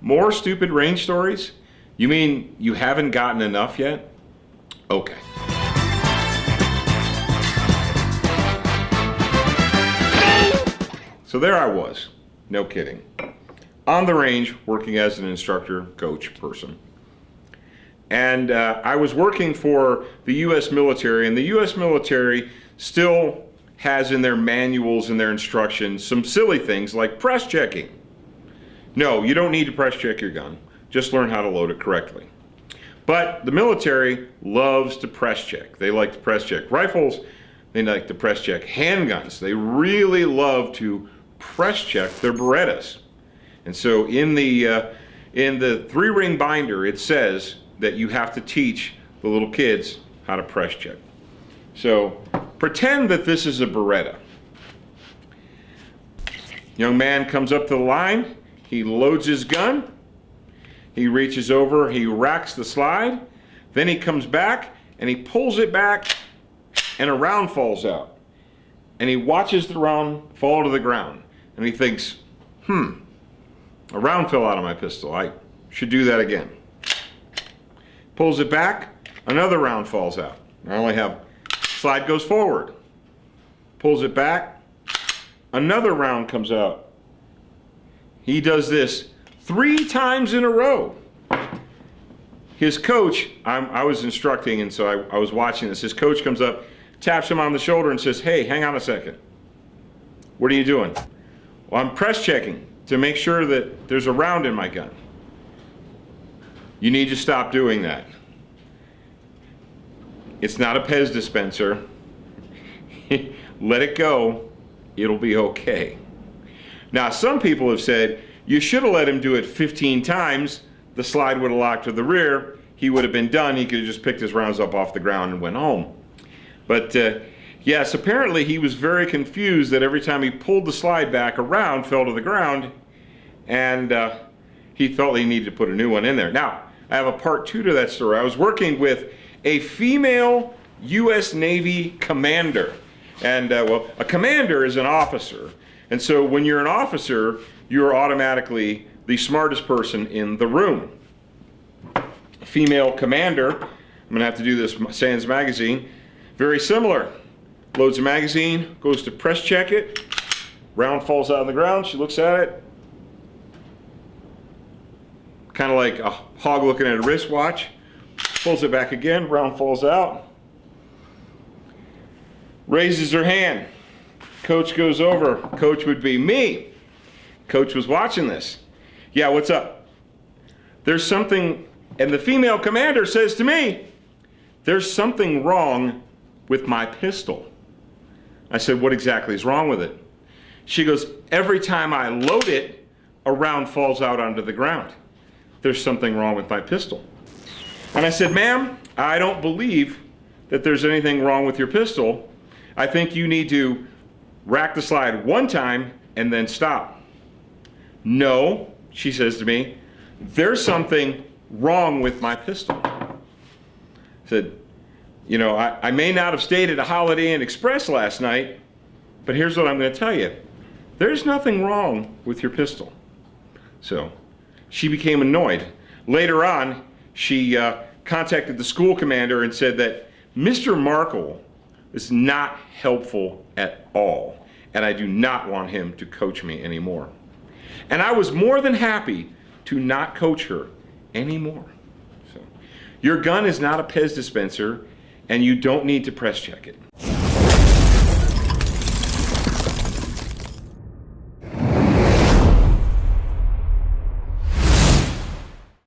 More stupid range stories? You mean you haven't gotten enough yet? Okay. So there I was, no kidding, on the range working as an instructor, coach, person. And uh, I was working for the U.S. military, and the U.S. military still has in their manuals and their instructions some silly things like press checking. No, you don't need to press check your gun. Just learn how to load it correctly. But the military loves to press check. They like to press check rifles. They like to press check handguns. They really love to press check their Berettas. And so in the, uh, in the three ring binder, it says that you have to teach the little kids how to press check. So pretend that this is a Beretta. Young man comes up to the line, he loads his gun, he reaches over, he racks the slide, then he comes back and he pulls it back and a round falls out. And he watches the round fall to the ground and he thinks, hmm, a round fell out of my pistol. I should do that again. Pulls it back, another round falls out. I only have, slide goes forward. Pulls it back, another round comes out. He does this three times in a row. His coach, I'm, i was instructing and so I, I was watching this. His coach comes up, taps him on the shoulder and says, hey, hang on a second. What are you doing? Well, I'm press checking to make sure that there's a round in my gun. You need to stop doing that. It's not a Pez dispenser. Let it go. It'll be okay. Now, some people have said, you should have let him do it 15 times. The slide would have locked to the rear. He would have been done. He could have just picked his rounds up off the ground and went home. But uh, Yes, apparently he was very confused that every time he pulled the slide back, a round fell to the ground, and uh, he felt he needed to put a new one in there. Now, I have a part two to that story. I was working with a female U.S. Navy commander. And, uh, well, a commander is an officer. And so when you're an officer, you're automatically the smartest person in the room. Female commander, I'm going to have to do this SANS magazine, very similar. Loads a magazine, goes to press check it, round falls out on the ground, she looks at it, kind of like a hog looking at a wristwatch, pulls it back again, round falls out, raises her hand, coach goes over, coach would be me, coach was watching this, yeah, what's up? There's something, and the female commander says to me, there's something wrong with my pistol. I said, what exactly is wrong with it? She goes, every time I load it, a round falls out onto the ground. There's something wrong with my pistol. And I said, ma'am, I don't believe that there's anything wrong with your pistol. I think you need to rack the slide one time and then stop. No, she says to me, there's something wrong with my pistol. I said, you know, I, I may not have stayed at a Holiday Inn Express last night, but here's what I'm going to tell you. There's nothing wrong with your pistol. So she became annoyed. Later on, she uh, contacted the school commander and said that Mr. Markle is not helpful at all, and I do not want him to coach me anymore. And I was more than happy to not coach her anymore. So, your gun is not a Pez dispenser and you don't need to press check it.